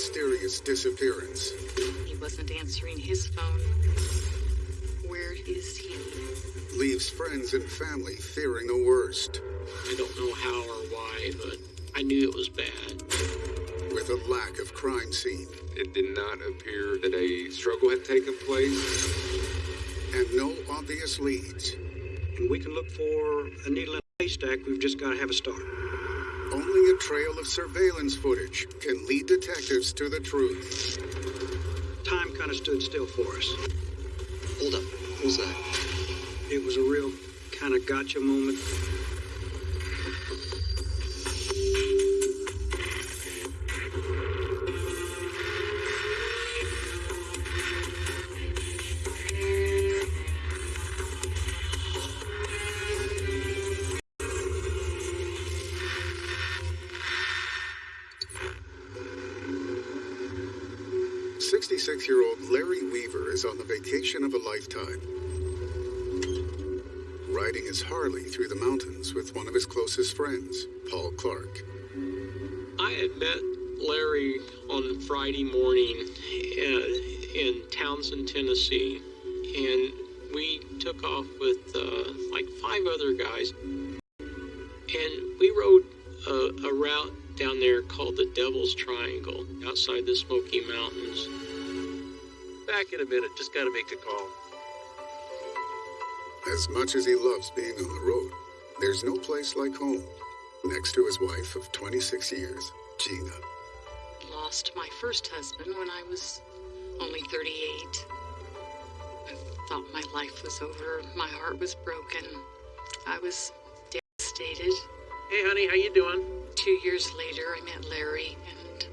mysterious disappearance. He wasn't answering his phone. Where is he? Leaves friends and family fearing the worst. I don't know how or why, but I knew it was bad. With a lack of crime scene It did not appear that a struggle had taken place. and no obvious leads. And we can look for a needle in a haystack. We've just got to have a start. Only a trail of surveillance footage can lead detectives to the truth. Time kind of stood still for us. Hold up. What was that? It was a real kind of gotcha moment. Closest friends, Paul Clark. I had met Larry on Friday morning uh, in Townsend, Tennessee, and we took off with uh, like five other guys, and we rode a, a route down there called the Devil's Triangle outside the Smoky Mountains. Back in a minute. Just got to make a call. As much as he loves being on the road, there's no place like home. Next to his wife of 26 years, Gina. Lost my first husband when I was only 38. I thought my life was over. My heart was broken. I was devastated. Hey, honey, how you doing? Two years later, I met Larry, and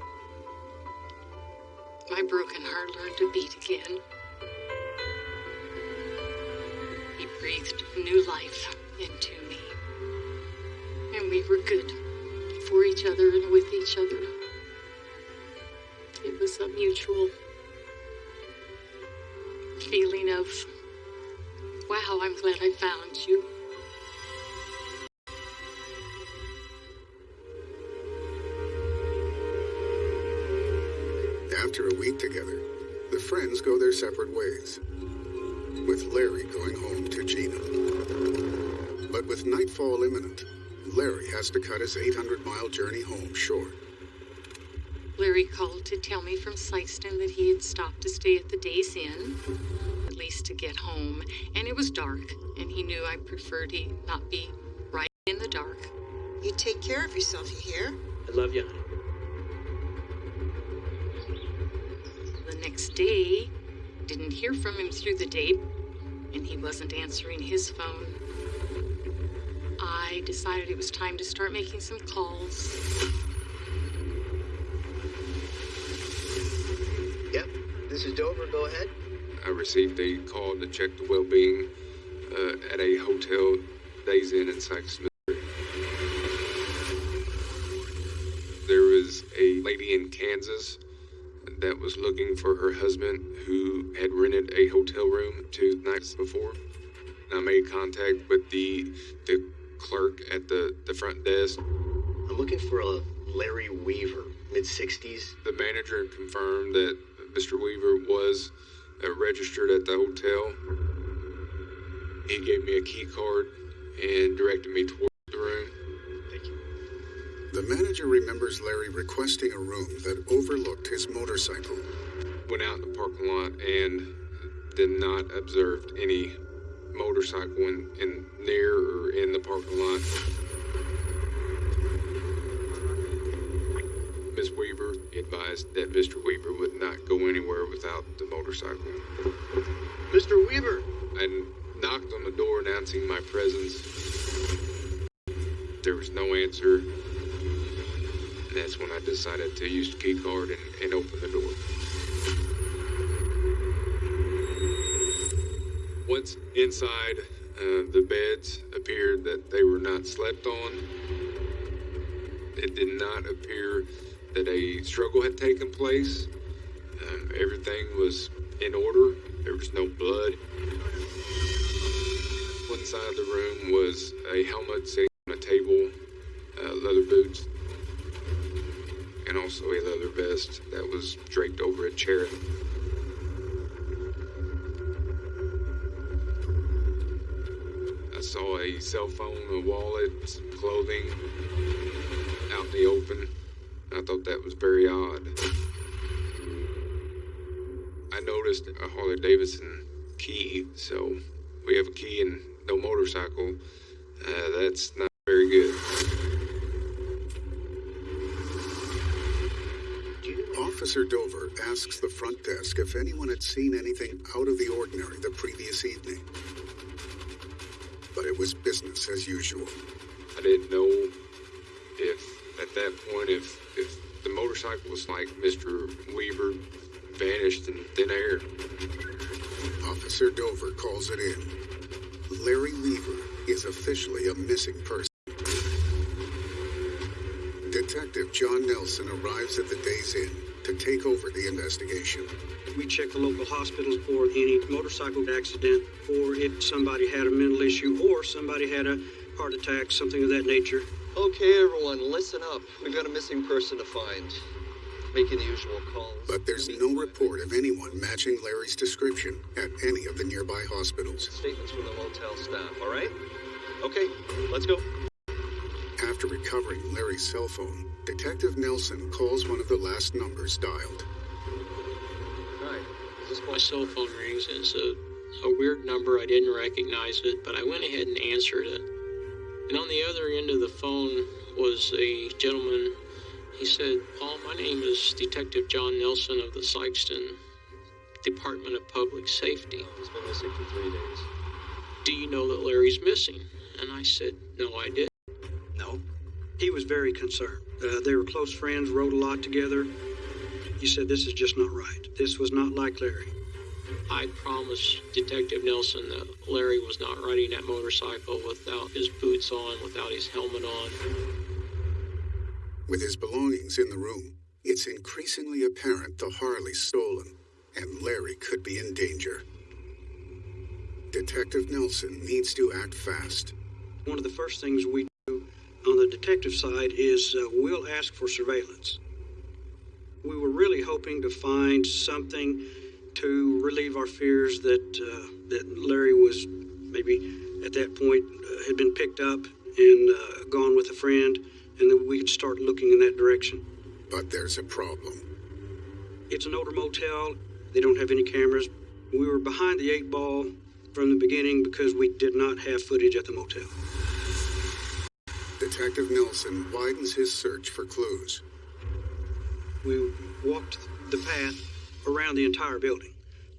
my broken heart learned to beat again. He breathed new life into me, and we were good for each other and with each other. It was a mutual feeling of, wow, I'm glad I found you. After a week together, the friends go their separate ways, with Larry going home to Gina. But with nightfall imminent, Larry has to cut his 800 mile journey home short. Larry called to tell me from Sikeston that he had stopped to stay at the Days Inn, at least to get home, and it was dark, and he knew I preferred he not be right in the dark. You take care of yourself, you hear? I love you, honey. The next day, didn't hear from him through the day, and he wasn't answering his phone. I decided it was time to start making some calls. Yep, this is Dover. Go ahead. I received a call to check the well-being uh, at a hotel Days Inn in Sykes, Missouri. There was a lady in Kansas that was looking for her husband who had rented a hotel room two nights before. I made contact with the the clerk at the, the front desk. I'm looking for a Larry Weaver, mid 60s. The manager confirmed that Mr. Weaver was uh, registered at the hotel. He gave me a key card and directed me toward the room. Thank you. The manager remembers Larry requesting a room that overlooked his motorcycle. Went out in the parking lot and did not observe any motorcycle in, in near or in the parking lot. Miss Weaver advised that Mr. Weaver would not go anywhere without the motorcycle. Mr. Weaver! I knocked on the door announcing my presence. There was no answer. And that's when I decided to use the key card and, and open the door. Once inside, uh, the beds appeared that they were not slept on. It did not appear that a struggle had taken place. Um, everything was in order. There was no blood. One side of the room was a helmet sitting on a table, uh, leather boots, and also a leather vest that was draped over a chair. Cell phone, a wallet, some clothing out in the open. I thought that was very odd. I noticed a Harley Davidson key, so we have a key and no motorcycle. Uh, that's not very good. Officer Dover asks the front desk if anyone had seen anything out of the ordinary the previous evening. It was business as usual. I didn't know if at that point if if the motorcycle was like Mr. Weaver vanished in thin air. Officer Dover calls it in. Larry Weaver is officially a missing person. Detective John Nelson arrives at the Days Inn to take over the investigation. We check the local hospitals for any motorcycle accident, or if somebody had a mental issue, or somebody had a heart attack, something of that nature. Okay, everyone, listen up. We've got a missing person to find. Making the usual calls. But there's no report of anyone matching Larry's description at any of the nearby hospitals. Statements from the motel staff, all right? Okay, let's go. After recovering Larry's cell phone, Detective Nelson calls one of the last numbers dialed. Hi, this My cell phone rings and it's a, a weird number. I didn't recognize it, but I went ahead and answered it. And on the other end of the phone was a gentleman. He said, Paul, my name is Detective John Nelson of the Sikeston Department of Public Safety. He's been missing for three days. Do you know that Larry's missing? And I said, No, I didn't. No. He was very concerned. Uh, they were close friends, rode a lot together. He said, This is just not right. This was not like Larry. I promised Detective Nelson that Larry was not riding that motorcycle without his boots on, without his helmet on. With his belongings in the room, it's increasingly apparent the Harley's stolen, and Larry could be in danger. Detective Nelson needs to act fast. One of the first things we do on the detective side is uh, we'll ask for surveillance. We were really hoping to find something to relieve our fears that uh, that Larry was maybe at that point uh, had been picked up and uh, gone with a friend, and that we could start looking in that direction. But there's a problem. It's an older motel. They don't have any cameras. We were behind the eight ball from the beginning because we did not have footage at the motel. Detective Nelson widens his search for clues. We walked the path around the entire building.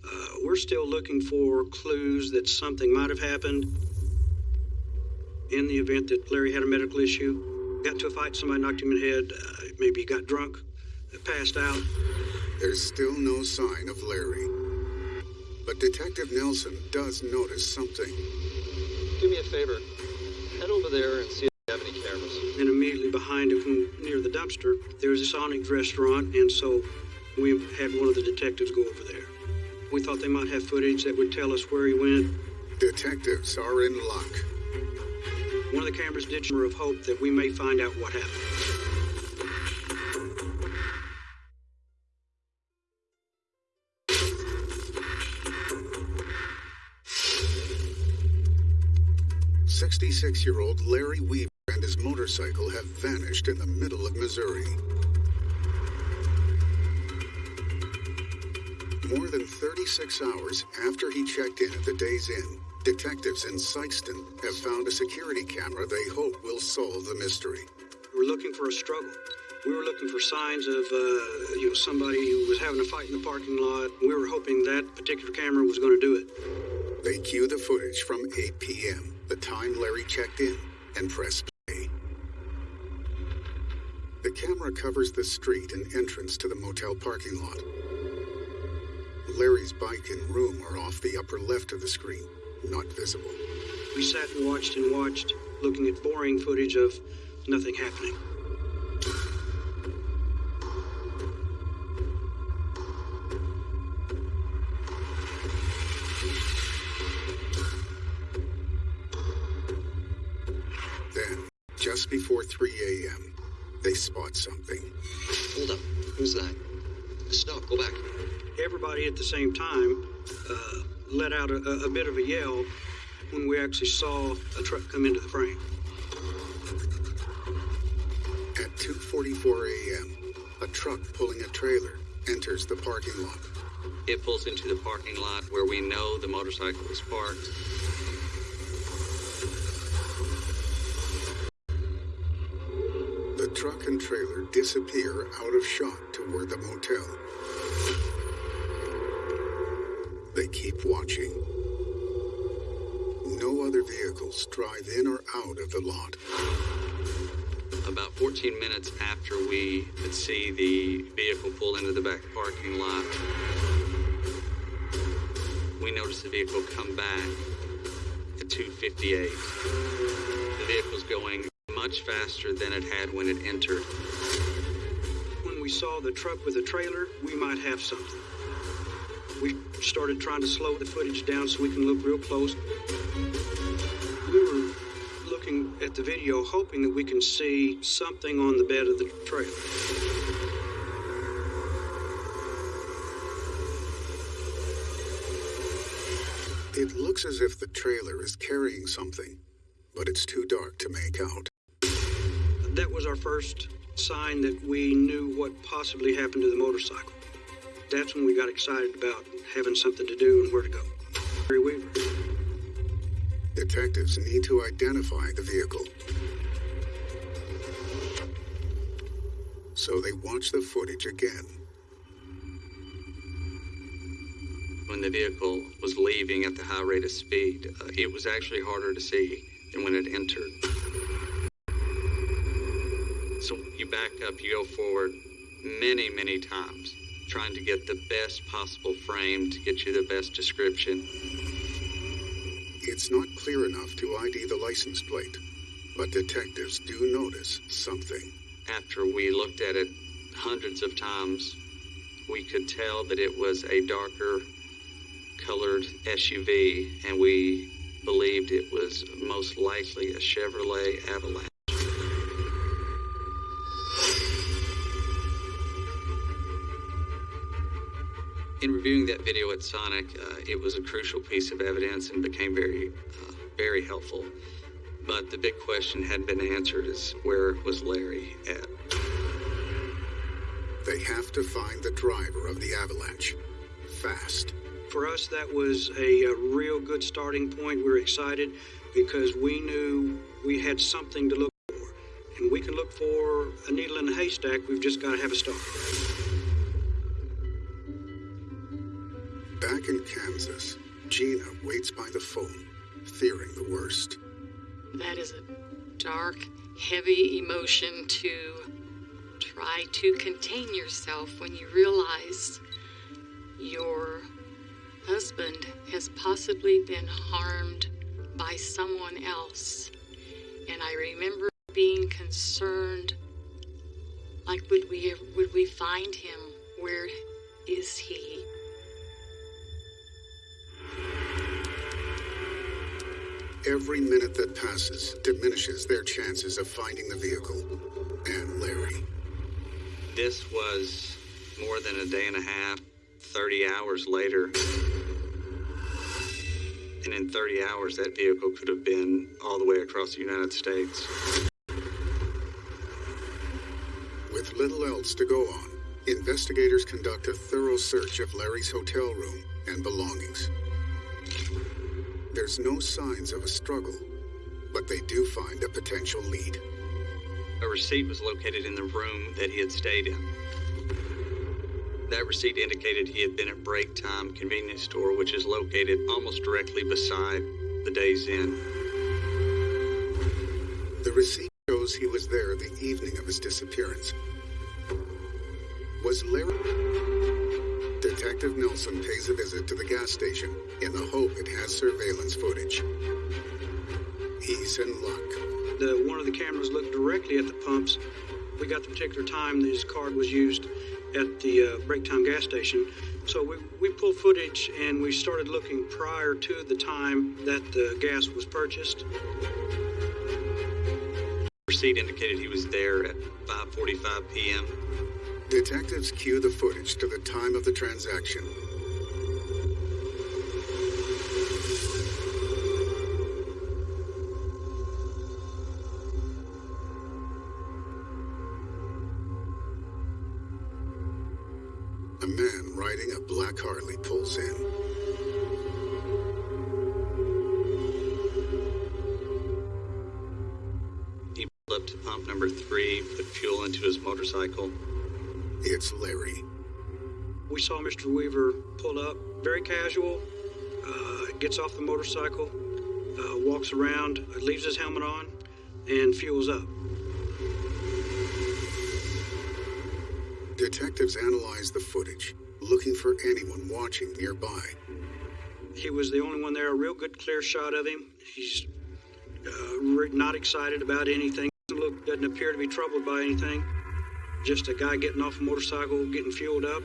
Uh, we're still looking for clues that something might have happened in the event that Larry had a medical issue. Got to a fight, somebody knocked him in the head, uh, maybe he got drunk, uh, passed out. There's still no sign of Larry. But Detective Nelson does notice something. Do me a favor. Head over there and see if they have any cameras. And immediately behind it, from near the dumpster, there was a Sonic restaurant, and so we had one of the detectives go over there. We thought they might have footage that would tell us where he went. Detectives are in luck. One of the cameras did shimmer of hope that we may find out what happened. Sixty-six-year-old Larry Weaver and his motorcycle have vanished in the middle of Missouri. More than 36 hours after he checked in at the Days Inn, detectives in Sikeston have found a security camera they hope will solve the mystery. We're looking for a struggle. We were looking for signs of, uh, you know, somebody who was having a fight in the parking lot. We were hoping that particular camera was going to do it. They cue the footage from 8 p.m., the time Larry checked in, and press camera covers the street and entrance to the motel parking lot. Larry's bike and room are off the upper left of the screen, not visible. We sat and watched and watched, looking at boring footage of nothing happening. Go back. Everybody at the same time uh, let out a, a- a bit of a yell when we actually saw a truck come into the frame. At 2:44 a.m., a truck pulling a trailer enters the parking lot. It pulls into the parking lot where we know the motorcycle is parked. The truck and trailer disappear out of shot toward the motel. Keep watching. No other vehicles drive in or out of the lot. About 14 minutes after we could see the vehicle pull into the back parking lot, we noticed the vehicle come back at 258. The vehicle's going much faster than it had when it entered. When we saw the truck with the trailer, we might have something. We started trying to slow the footage down so we can look real close. We were looking at the video hoping that we can see something on the bed of the trailer. It looks as if the trailer is carrying something, but it's too dark to make out. That was our first sign that we knew what possibly happened to the motorcycle. That's when we got excited about having something to do and where to go. Larry Weaver. Detectives need to identify the vehicle. So they watch the footage again. When the vehicle was leaving at the high rate of speed, uh, it was actually harder to see than when it entered. So you back up, you go forward many, many times, trying to get the best possible frame to get you the best description. It's not clear enough to ID the license plate, but detectives do notice something. After we looked at it hundreds of times, we could tell that it was a darker colored SUV, and we believed it was most likely a Chevrolet Avalanche. In reviewing that video at Sonic, uh, it was a crucial piece of evidence and became very, uh, very helpful. But the big question hadn't been answered is where was Larry at? They have to find the driver of the avalanche. Fast. For us, that was a, a real good starting point. We were excited because we knew we had something to look for. And we can look for a needle in a haystack. We've just got to have a start. In Kansas, Gina waits by the phone, fearing the worst. That is a dark, heavy emotion to try to contain yourself when you realize your husband has possibly been harmed by someone else. And I remember being concerned like would we would we find him? Where is he? Every minute that passes diminishes their chances of finding the vehicle and Larry. This was more than a day and a half, 30 hours later. And in 30 hours, that vehicle could have been all the way across the United States. With little else to go on, investigators conduct a thorough search of Larry's hotel room and belongings. There's no signs of a struggle, but they do find a potential lead. A receipt was located in the room that he had stayed in. That receipt indicated he had been at Break Time Convenience Store, which is located almost directly beside the Days Inn. The receipt shows he was there the evening of his disappearance. Was Larry? Detective Nelson pays a visit to the gas station in the hope it has surveillance footage. He's in luck. The, one of the cameras looked directly at the pumps. We got the particular time that his card was used at the uh, break time gas station. So we, we pulled footage and we started looking prior to the time that the gas was purchased. receipt indicated he was there at 5:45 p.m. Detectives cue the footage to the time of the transaction. A man riding a black Harley pulls in. He pulled up to pump number three, put fuel into his motorcycle. Larry. We saw Mr. Weaver pull up, very casual, uh, gets off the motorcycle, uh, walks around, leaves his helmet on, and fuels up. Detectives analyze the footage, looking for anyone watching nearby. He was the only one there, a real good clear shot of him. He's uh, not excited about anything, look, doesn't appear to be troubled by anything. Just a guy getting off a motorcycle, getting fueled up.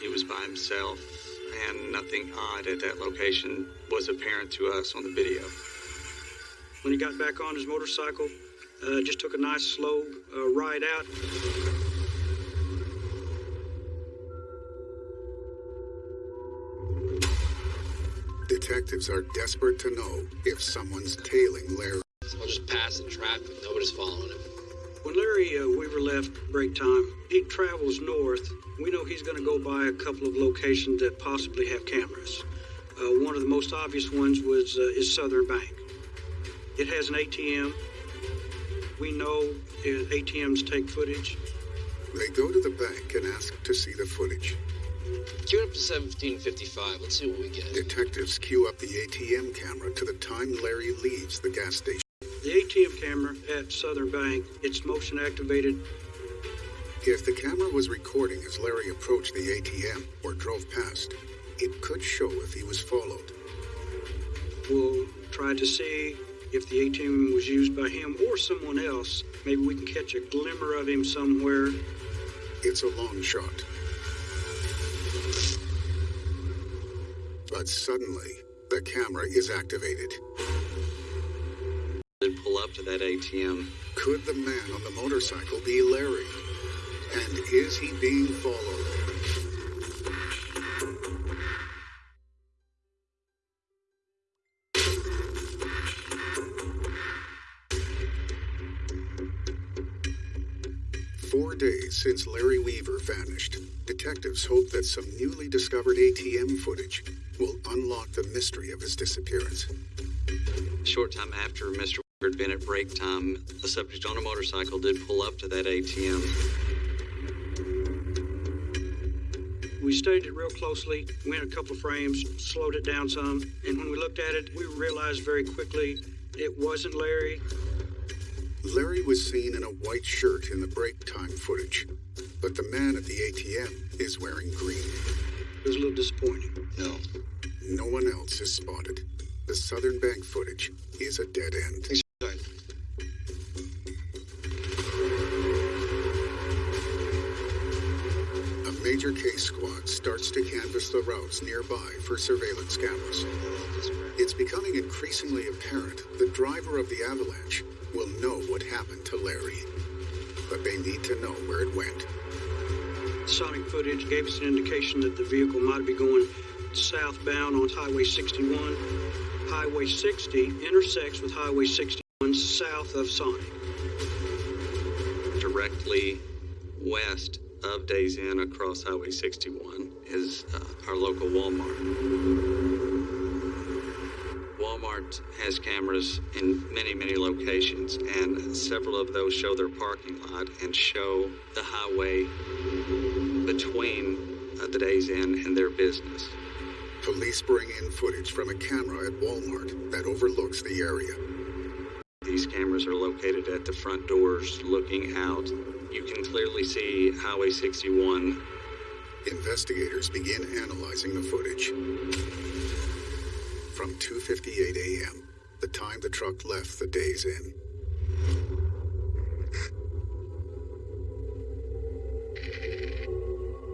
He was by himself, and nothing odd at that location was apparent to us on the video. When he got back on his motorcycle, uh, just took a nice slow uh, ride out. Detectives are desperate to know if someone's tailing Larry. I'll just pass in traffic. Nobody's following him. When Larry uh, Weaver left break time, he travels north. We know he's going to go by a couple of locations that possibly have cameras. Uh, one of the most obvious ones was uh, is Southern Bank. It has an ATM. We know uh, ATMs take footage. They go to the bank and ask to see the footage. Cue it up to 1755. Let's see what we get. Detectives queue up the ATM camera to the time Larry leaves the gas station. The ATM camera at Southern Bank, it's motion activated. If the camera was recording as Larry approached the ATM or drove past, it could show if he was followed. We'll try to see if the ATM was used by him or someone else. Maybe we can catch a glimmer of him somewhere. It's a long shot. But suddenly, the camera is activated. Did pull up to that ATM. Could the man on the motorcycle be Larry? And is he being followed? Four days since Larry Weaver vanished, detectives hope that some newly discovered ATM footage will unlock the mystery of his disappearance. A short time after Mr. Weaver had been at break time, a subject on a motorcycle did pull up to that ATM. We studied it real closely, went a couple of frames, slowed it down some, and when we looked at it, we realized very quickly it wasn't Larry. Larry was seen in a white shirt in the break time footage, but the man at the ATM is wearing green. It was a little disappointing. No. No one else is spotted. The Southern Bank footage is a dead end. Major case squad starts to canvass the routes nearby for surveillance cameras. It's becoming increasingly apparent the driver of the avalanche will know what happened to Larry. But they need to know where it went. Sonic footage gave us an indication that the vehicle might be going southbound on Highway 61. Highway 60 intersects with Highway 61 south of Sonic. Directly west of Days Inn across Highway 61 is uh, our local Walmart. Walmart has cameras in many, many locations, and several of those show their parking lot and show the highway between uh, the Days Inn and their business. Police bring in footage from a camera at Walmart that overlooks the area. These cameras are located at the front doors looking out. You can clearly see Highway 61 Investigators begin analyzing the footage. From 2:58 a.m., the time the truck left the Days Inn.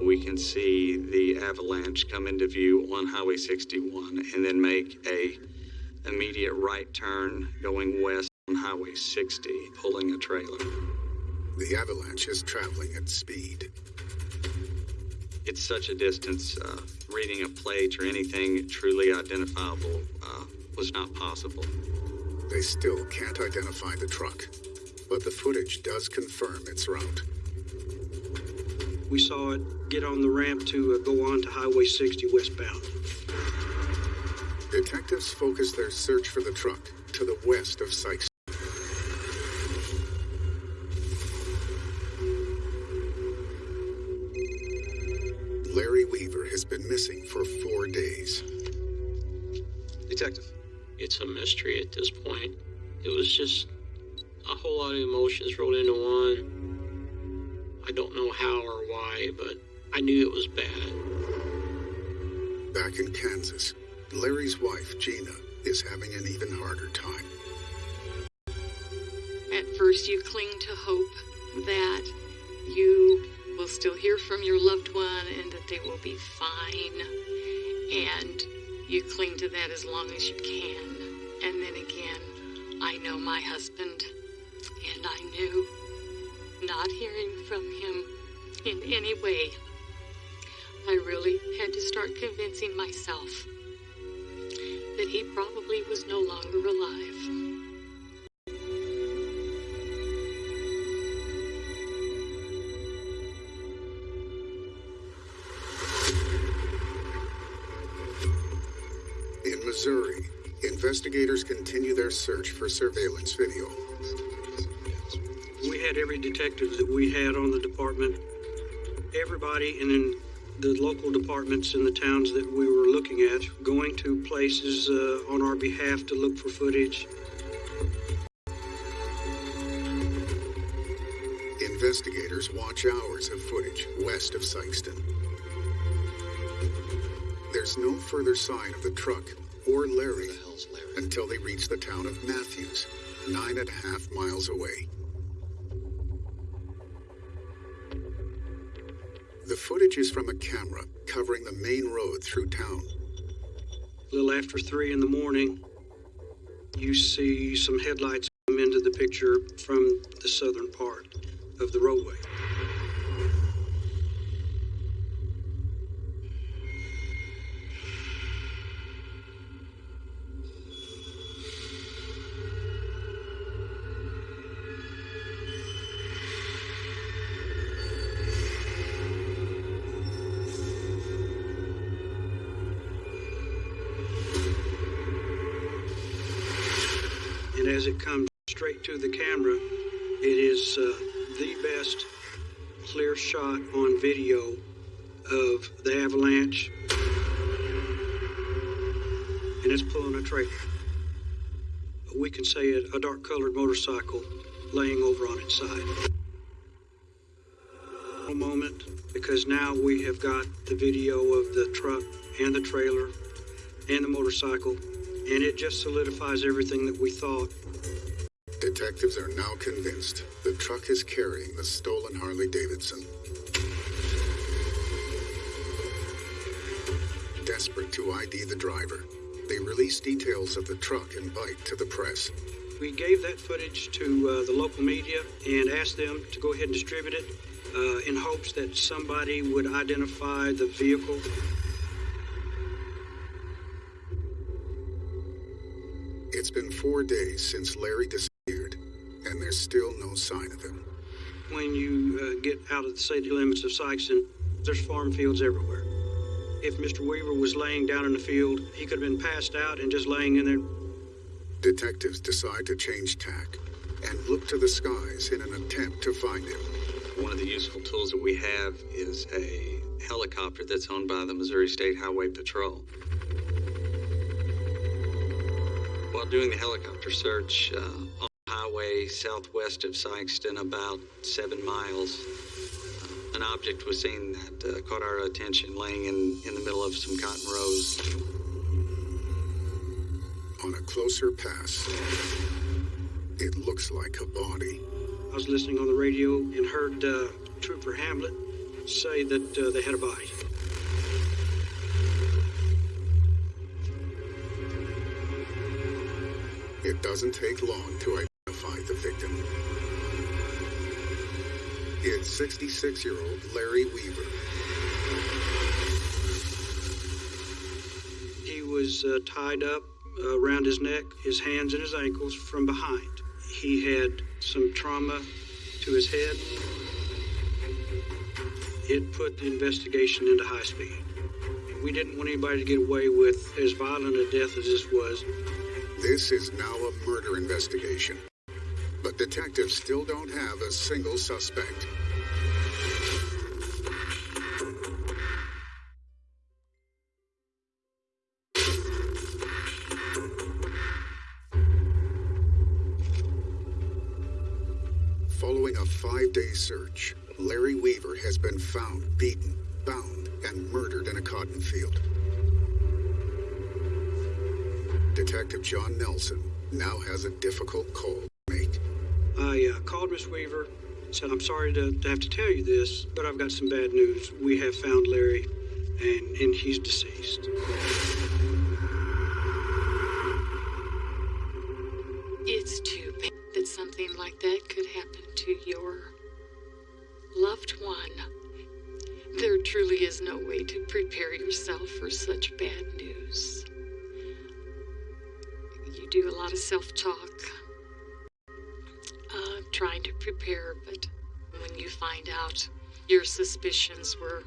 we can see the avalanche come into view on Highway 61 and then make a immediate right turn going west on Highway 60, pulling a trailer. The avalanche is traveling at speed. It's such a distance. Uh, reading a plate or anything truly identifiable uh, was not possible. They still can't identify the truck, but the footage does confirm its route. We saw it get on the ramp to uh, go on to Highway 60 westbound. Detectives focus their search for the truck to the west of Sykes. I knew it was bad. Back in Kansas, Larry's wife, Gina, is having an even harder time. At first, you cling to hope that you will still hear from your loved one and that they will be fine. And you cling to that as long as you can. And then again, I know my husband, and I knew not hearing from him in any way, I really had to start convincing myself that he probably was no longer alive. In Missouri, investigators continue their search for surveillance video. We had every detective that we had on the department, everybody, and in the local departments in the towns that we were looking at, going to places uh, on our behalf to look for footage. Investigators watch hours of footage west of Sikeston. There's no further sign of the truck or Larry until they reach the town of Matthews, nine and a half miles away. Is from a camera covering the main road through town. A little after three in the morning, you see some headlights come into the picture from the southern part of the roadway. As it comes straight to the camera, it is uh, the best clear shot on video of the avalanche. And it's pulling a trailer. We can say it a dark colored motorcycle laying over on its side. A moment, because now we have got the video of the truck and the trailer and the motorcycle, and it just solidifies everything that we thought. Detectives are now convinced the truck is carrying the stolen Harley Davidson. Desperate to ID the driver, they release details of the truck and bike to the press. We gave that footage to uh, the local media and asked them to go ahead and distribute it uh, in hopes that somebody would identify the vehicle. It's been four days since Larry disappeared, and there's still no sign of him. When you uh, get out of the city limits of Sikeston, there's farm fields everywhere. If Mr. Weaver was laying down in the field, he could have been passed out and just laying in there. Detectives decide to change tack and look to the skies in an attempt to find him. One of the useful tools that we have is a helicopter that's owned by the Missouri State Highway Patrol. While doing the helicopter search uh, on the highway southwest of Sikeston, about seven miles, uh, an object was seen that uh, caught our attention laying in, in the middle of some cotton rows. On a closer pass, it looks like a body. I was listening on the radio and heard uh, Trooper Hamlet say that uh, they had a body. It doesn't take long to identify the victim. It's 66 year old Larry Weaver. He was uh, tied up uh, around his neck, his hands, and his ankles from behind. He had some trauma to his head. It put the investigation into high speed. We didn't want anybody to get away with as violent a death as this was. This is now a murder investigation. But detectives still don't have a single suspect. Following a five day search, Larry Weaver has been found beaten, bound, and murdered in a cotton field. Detective John Nelson now has a difficult call to make. I uh, called Miss Weaver, said, I'm sorry to, to have to tell you this, but I've got some bad news. We have found Larry, and, and he's deceased. It's too bad that something like that could happen to your loved one. There truly is no way to prepare yourself for such bad news. Do a lot of self talk, uh, trying to prepare, but when you find out your suspicions were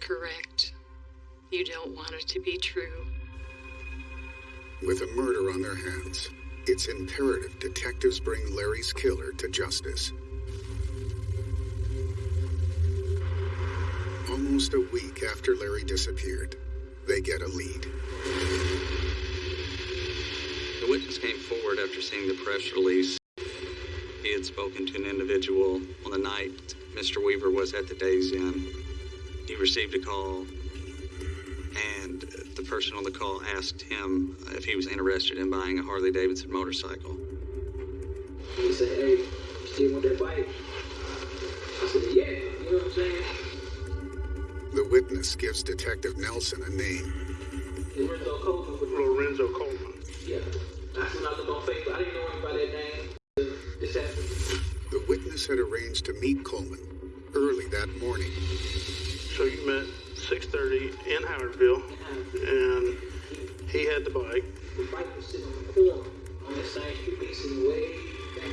correct, you don't want it to be true. With a murder on their hands, it's imperative detectives bring Larry's killer to justice. Almost a week after Larry disappeared, they get a lead. The witness came forward after seeing the press release. He had spoken to an individual on the night Mr. Weaver was at the Days Inn. He received a call, and the person on the call asked him if he was interested in buying a Harley Davidson motorcycle. He said, hey, you still want that bike? I said, yeah, you know what I'm saying? The witness gives Detective Nelson a name. Lorenzo Coleman. Lorenzo Coleman. Yeah. That's when I looked on Facebook. I didn't know him that name. This happened. The witness had arranged to meet Coleman early that morning. So you met 6:30 in Howardville, and he had the bike. The bike was sitting on the corner on that same street, we sitting way back.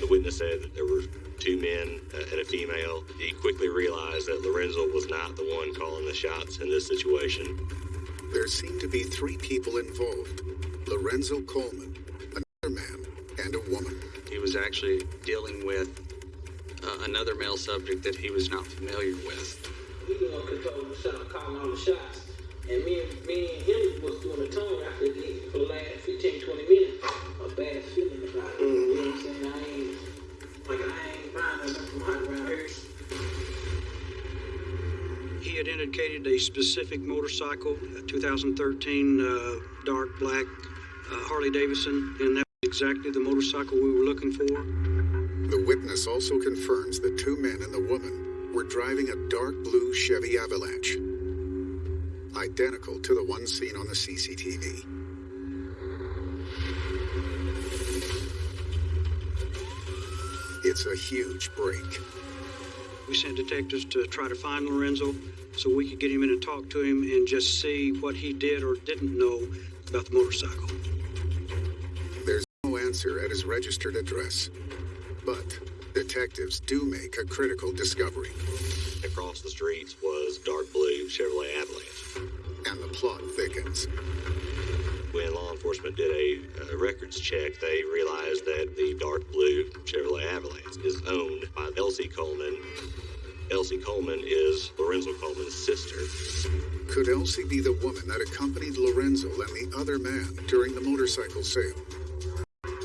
The witness said that there were two men uh, and a female. He quickly realized that Lorenzo was not the one calling the shots in this situation. There seemed to be three people involved Lorenzo Coleman, another man, and a woman. He was actually dealing with uh, another male subject that he was not familiar with. He the one controlling the shot, calling all the shots. And me and, me and him was doing the tone after the, for the last 15, 20 minutes. A bad feeling about it. You know what I'm saying? I ain't, like, I ain't buying nothing from hot around here. He had indicated a specific motorcycle, a 2013 uh, dark black uh, Harley Davidson, and that was exactly the motorcycle we were looking for. The witness also confirms the two men and the woman were driving a dark blue Chevy Avalanche, identical to the one seen on the CCTV. It's a huge break. We sent detectives to try to find Lorenzo so we could get him in and talk to him and just see what he did or didn't know about the motorcycle. There's no answer at his registered address, but detectives do make a critical discovery. Across the streets was dark blue Chevrolet Avalanche. And the plot thickens. When law enforcement did a, a records check, they realized that the dark blue Chevrolet Avalanche is owned by Elsie Coleman. Elsie Coleman is Lorenzo Coleman's sister. Could Elsie be the woman that accompanied Lorenzo and the other man during the motorcycle sale?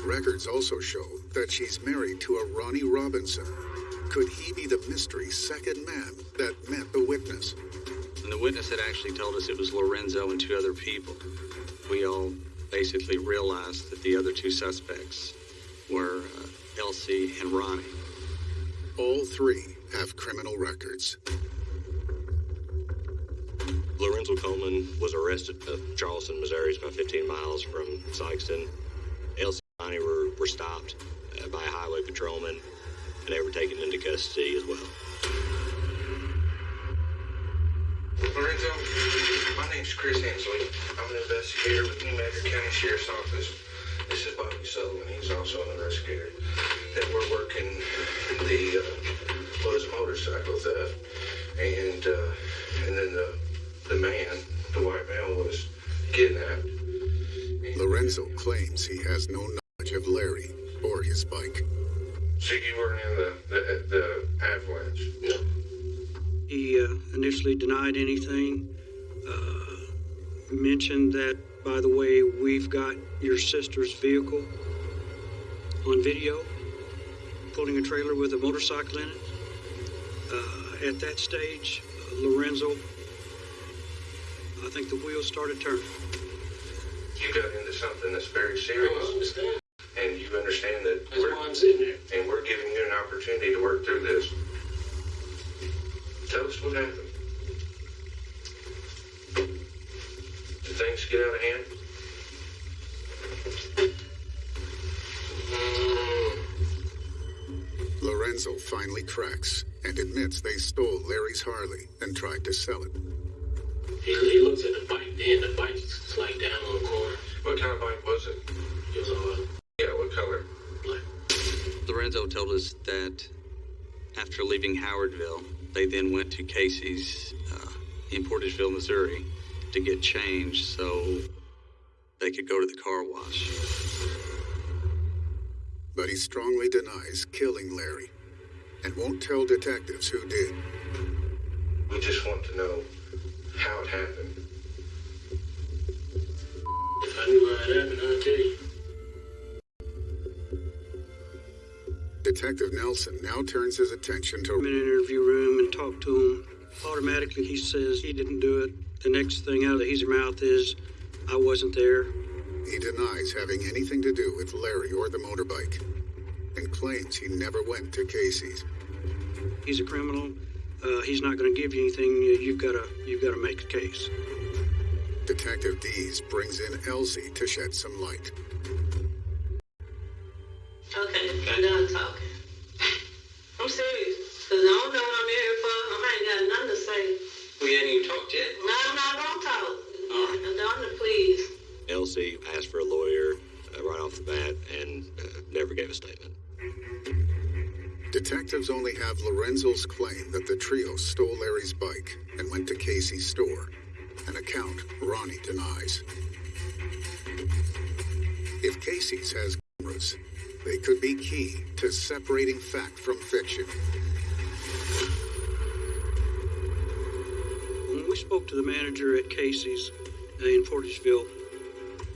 Records also show that she's married to a Ronnie Robinson. Could he be the mystery second man that met the witness? And the witness had actually told us it was Lorenzo and two other people. We all basically realized that the other two suspects were uh, Elsie and Ronnie. All three have criminal records. Lorenzo Coleman was arrested in Charleston, Missouri. About 15 miles from Sikeston. Elsie and Ronnie were, were stopped uh, by a highway patrolman. and they were taken into custody as well. Lorenzo, my name's Chris Hensley. I'm an investigator with New Madrid County Sheriff's Office. This is Bobby Sullivan. He's also an investigator. That we're working the uh, was motorcycle theft, and uh, and then the the man, the white man, was kidnapped. Lorenzo claims he has no knowledge of Larry or his bike. So you weren't in the the, the avalanche? No. He uh, initially denied anything. Uh, mentioned that, by the way, we've got your sister's vehicle on video, pulling a trailer with a motorcycle in it. Uh, at that stage, uh, Lorenzo, I think the wheels started turning. You got into something that's very serious. I understand. And you understand that That's we're, why I'm sitting there. and we're giving you an opportunity to work through this. Tell us what happened. Things get out of hand? Lorenzo finally cracks and admits they stole Larry's Harley and tried to sell it. He, he looks at the bike, then the bike's like down on the corner. What kind of bike was it? It was a Yeah, what color? black. Lorenzo told us that after leaving Howardville, they then went to Casey's uh, in Portageville, Missouri, to get changed so they could go to the car wash. But he strongly denies killing Larry and won't tell detectives who did. We just want to know how it happened. If I knew how it happened, I'd tell you. Detective Nelson now turns his attention to... I'm in an interview room and talk to him. Automatically, he says he didn't do it. The next thing out of his mouth is, I wasn't there. he denies having anything to do with Larry or the motorbike and claims he never went to Casey's. He's a criminal. Uh, he's not going to give you anything. You- You've got to, you've got to make a case. Detective Dees brings in Elsie to shed some light. Okay, I'm done talking. I'm serious, cause I don't know what I'm here for. I ain't got nothing to say. We hadn't even talked yet. No, no, don't talk. All right. Donna, please. Elsie asked for a lawyer uh, right off the bat and uh, never gave a statement. Detectives only have Lorenzo's claim that the trio stole Larry's bike and went to Casey's store, an account Ronnie denies. If Casey's has cameras, they could be key to separating fact from fiction. Spoke to the manager at Casey's uh, in Portageville,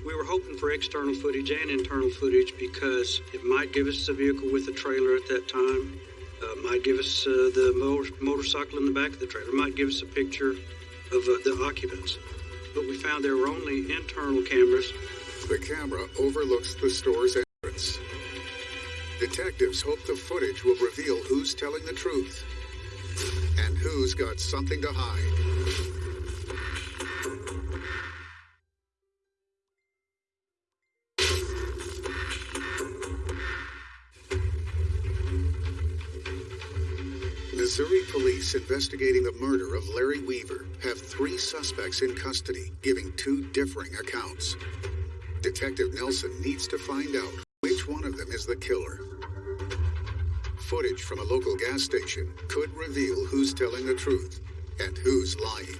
we were hoping for external footage and internal footage because it might give us the vehicle with the trailer at that time, uh, might give us uh, the motor- motorcycle in the back of the trailer, might give us a picture of uh, the occupants. But we found there were only internal cameras. The camera overlooks the store's entrance. Detectives hope the footage will reveal who's telling the truth and who's got something to hide. Investigating the murder of Larry Weaver have three suspects in custody, giving two differing accounts. Detective Nelson needs to find out which one of them is the killer. Footage from a local gas station could reveal who's telling the truth and who's lying.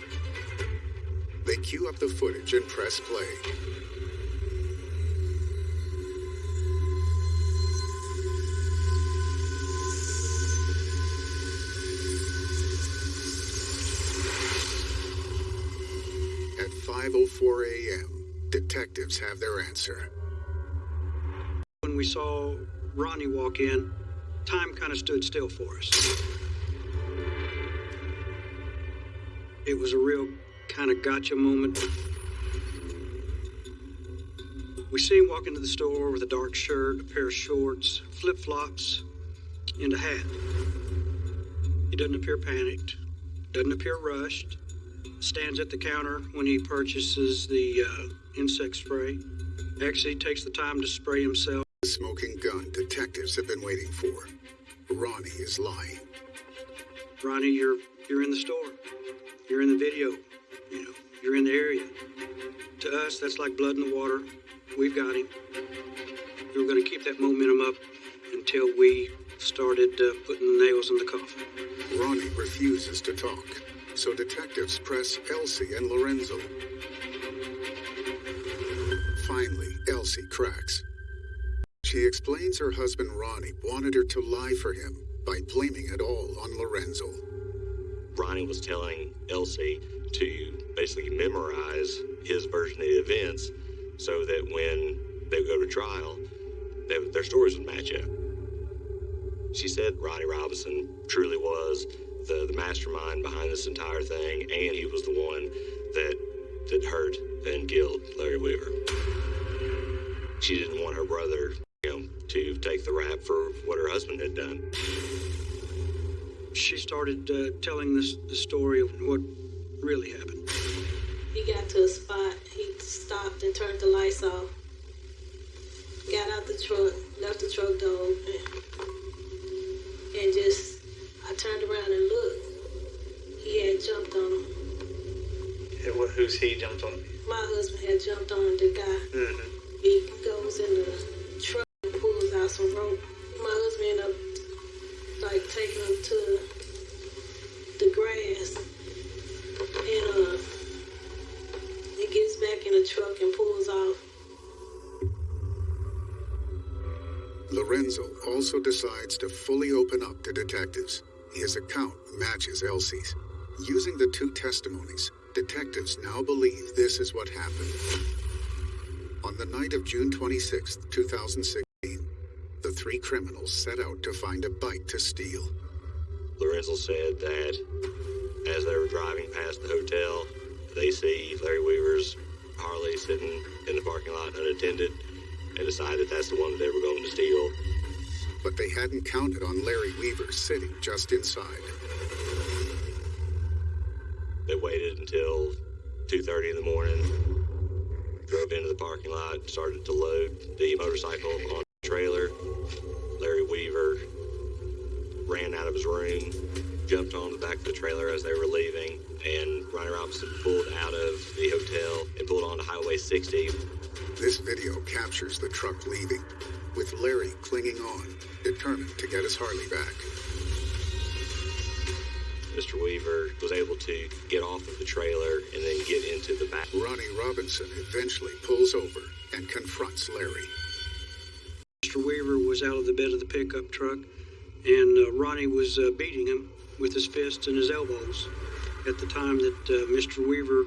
They cue up the footage and press play. 5:04 a.m., detectives have their answer. When we saw Ronnie walk in, time kind of stood still for us. It was a real kind of gotcha moment. We see him walk into the store with a dark shirt, a pair of shorts, flip flops, and a hat. He doesn't appear panicked, doesn't appear rushed, stands at the counter when he purchases the uh, insect spray. Actually takes the time to spray himself. The smoking gun detectives have been waiting for. Ronnie is lying. Ronnie, you're you're in the store. You're in the video. You know, you're in the area. To us, that's like blood in the water. We've got him. We were going to keep that momentum up until we started uh, putting the nails in the coffin. Ronnie refuses to talk, so detectives press Elsie and Lorenzo. Finally, Elsie cracks. She explains her husband Ronnie wanted her to lie for him by blaming it all on Lorenzo. Ronnie was telling Elsie to basically memorize his version of the events so that when they would go to trial, they, their stories would match up. She said Ronnie Robinson truly was the, the mastermind behind this entire thing, and he was the one that that hurt and killed Larry Weaver. She didn't want her brother, you know, to take the rap for what her husband had done. She started uh, telling this the story of what really happened. He got to a spot, he stopped and turned the lights off. Got out the truck, left the truck door open, and just, I turned around and looked. He had jumped on him. Yeah, well, who's he jumped on? My husband had jumped on the guy. Mm-hmm. He goes in the truck and pulls out some rope. My husband ended up like taking him to the grass. And uh he gets back in the truck and pulls off. Lorenzo also decides to fully open up to detectives. His account matches Elsie's. Using the two testimonies, detectives now believe this is what happened. On the night of June 26, 2016, the three criminals set out to find a bike to steal. Lorenzo said that as they were driving past the hotel, they see Larry Weaver's Harley sitting in the parking lot unattended and decide that that's the one they were going to steal. But they hadn't counted on Larry Weaver sitting just inside. They waited until 2.30 in the morning, drove into the parking lot, started to load the motorcycle on the trailer. Larry Weaver ran out of his room, jumped on the back of the trailer as they were leaving, and Ronnie Robinson pulled out of the hotel and pulled onto Highway 60. This video captures the truck leaving, with Larry clinging on, determined to get his Harley back. Mr. Weaver was able to get off of the trailer and then get into the back. Ronnie Robinson eventually pulls over and confronts Larry. Mr. Weaver was out of the bed of the pickup truck, and uh, Ronnie was uh, beating him with his fists and his elbows at the time that uh, Mr. Weaver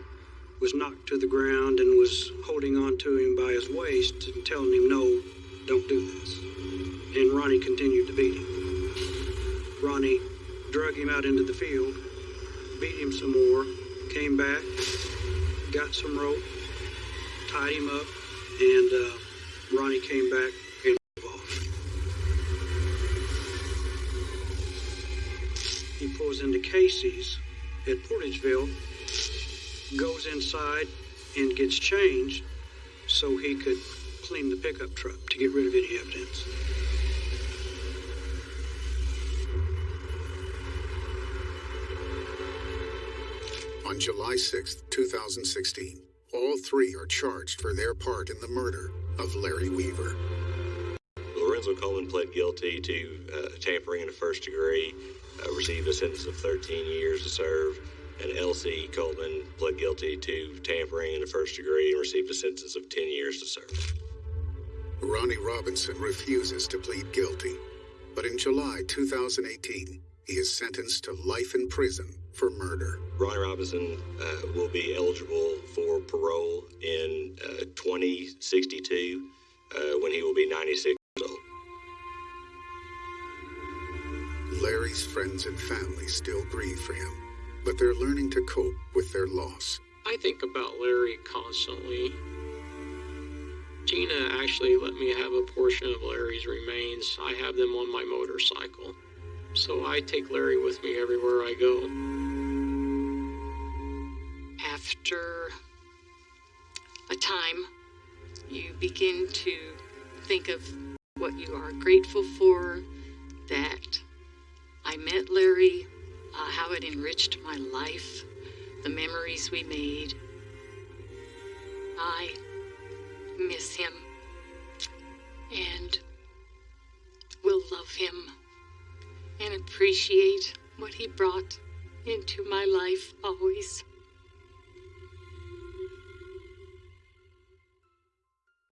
was knocked to the ground and was holding on to him by his waist and telling him, No, don't do this. And Ronnie continued to beat him. Ronnie drug him out into the field, beat him some more, came back, got some rope, tied him up, and uh, Ronnie came back and drove off. He pulls into Casey's at Portageville, goes inside and gets changed so he could clean the pickup truck to get rid of any evidence. On July 6, 2016, all three are charged for their part in the murder of Larry Weaver. Lorenzo Coleman pled guilty to uh, tampering in the first degree, uh, received a sentence of 13 years to serve, and Elsie Coleman pled guilty to tampering in the first degree and received a sentence of 10 years to serve. Ronnie Robinson refuses to plead guilty, but in July 2018, he is sentenced to life in prison for murder. Ronnie Robinson uh, will be eligible for parole in uh, 2062 uh, when he will be 96 years old. Larry's friends and family still grieve for him, but they're learning to cope with their loss. I think about Larry constantly. Gina actually let me have a portion of Larry's remains. I have them on my motorcycle. So I take Larry with me everywhere I go. After a time, you begin to think of what you are grateful for, that I met Larry, uh, how it enriched my life, the memories we made. I miss him and will love him and appreciate what he brought into my life always.